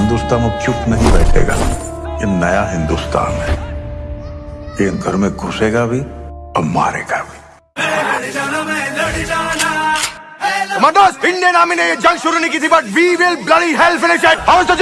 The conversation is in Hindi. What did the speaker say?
हिंदुस्तान में चुप नहीं बैठेगा। ये नया हिंदुस्तान है। ये घर में घुसेगा भी और मारेगा भी। कमांडोस इंडियन आर्मी ने ये जंग शुरू नहीं की थी but we will bloody hell finish it how is the